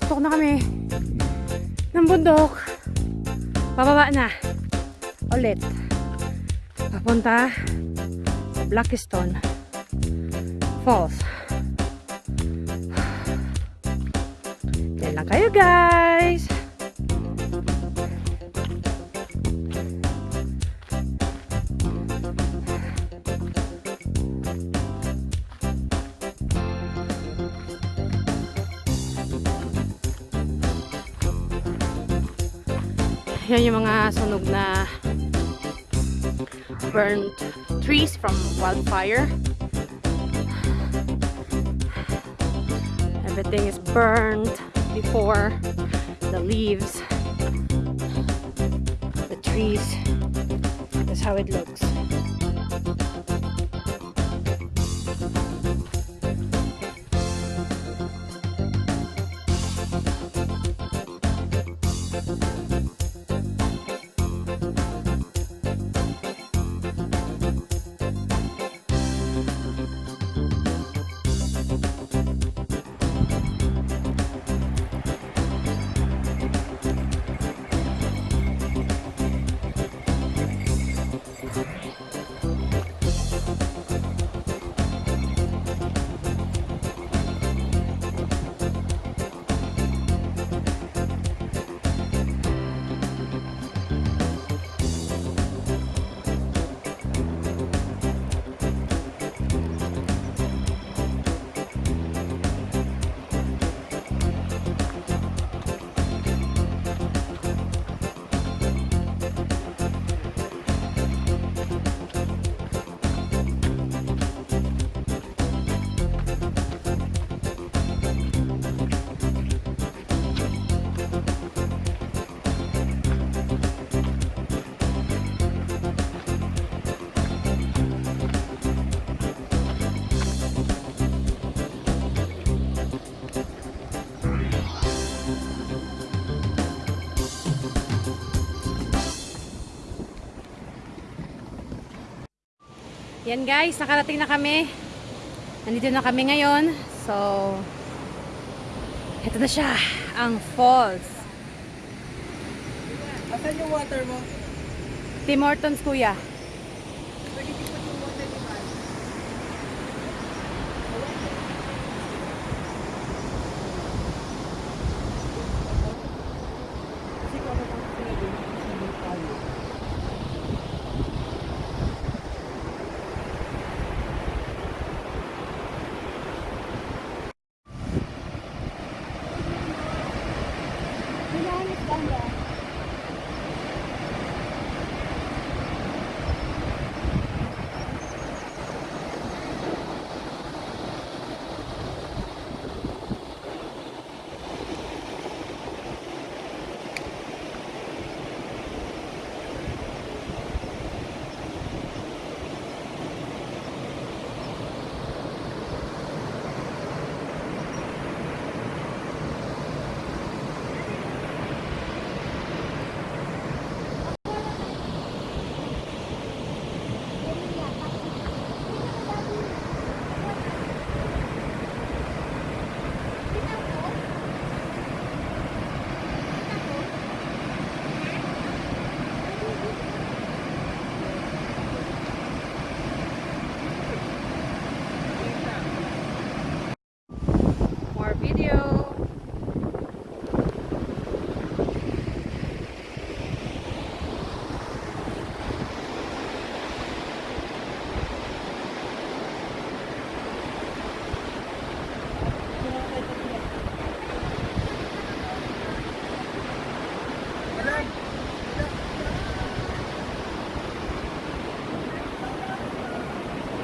Ayan, tutuktok na kami ng bundok. Pababa na. Ulit. Papunta sa Blackstone Falls. Yan lang kayo guys. Yan yung mga sunog na burnt trees from wildfire. Everything is burned before the leaves, the trees. That's how it looks. Yan guys, nakarating na kami. Nandito na kami ngayon. So, ito na siya, ang falls. Asan yung water mo? Tim Hortons kuya.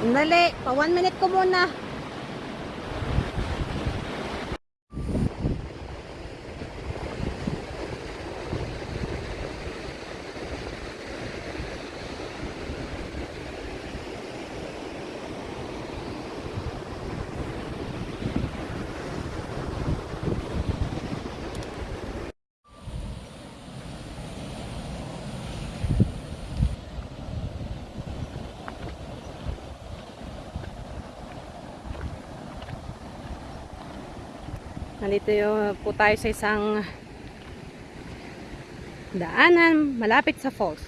Dali, pa one minute ko muna. Nandito yung, po tayo sa isang daanan malapit sa falls.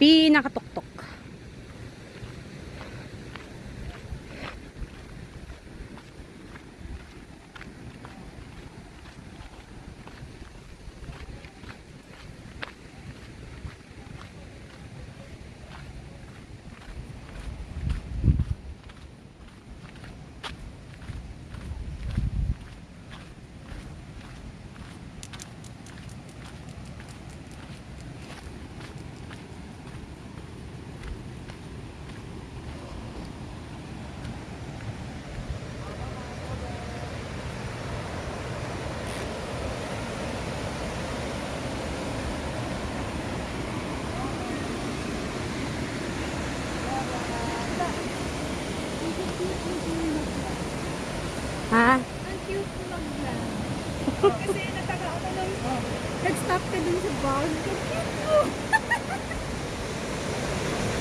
Pinakatuktok. Ha? Ang cute mo mag-vlog. Kasi nataka ako lang. Nag-stop ka dun sa bag. Ang cute mo.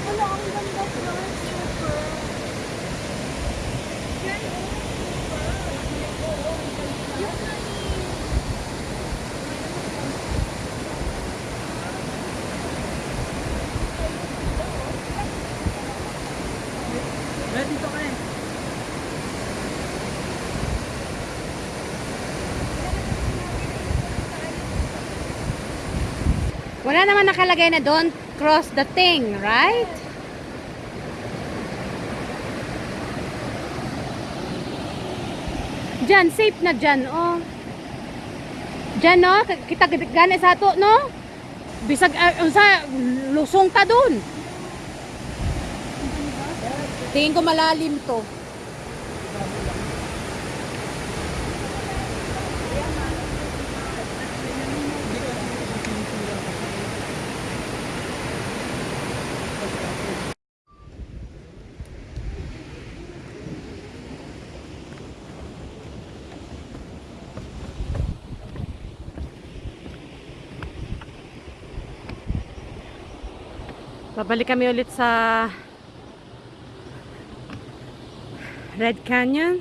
Wala, ang ganda ko. Super. Yan, oh. Super. Yung Ready to kayo. Wala naman nakalagay na don't cross the thing, right? Diyan, safe na dyan, oh. Diyan, no? Kita gani sa ato, no? Bisag, uh, unsa, lusong ta dun. Tingin ko malalim to. Babalik kami ulit sa Red Canyon.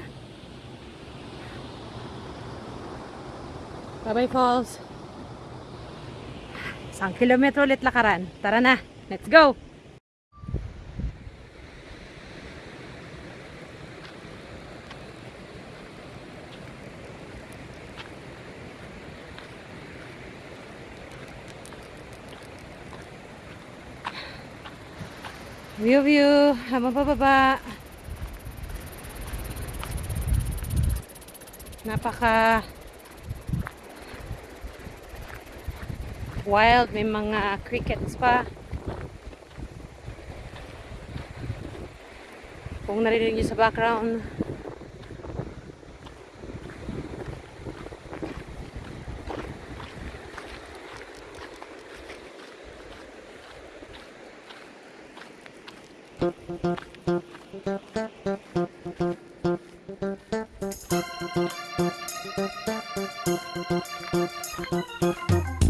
Babay Falls. Isang kilometro ulit lakaran. Tara na. Let's go! View view. Habang pababa. Napaka wild. May mga crickets pa. Kung narinig nyo sa background. Thank you.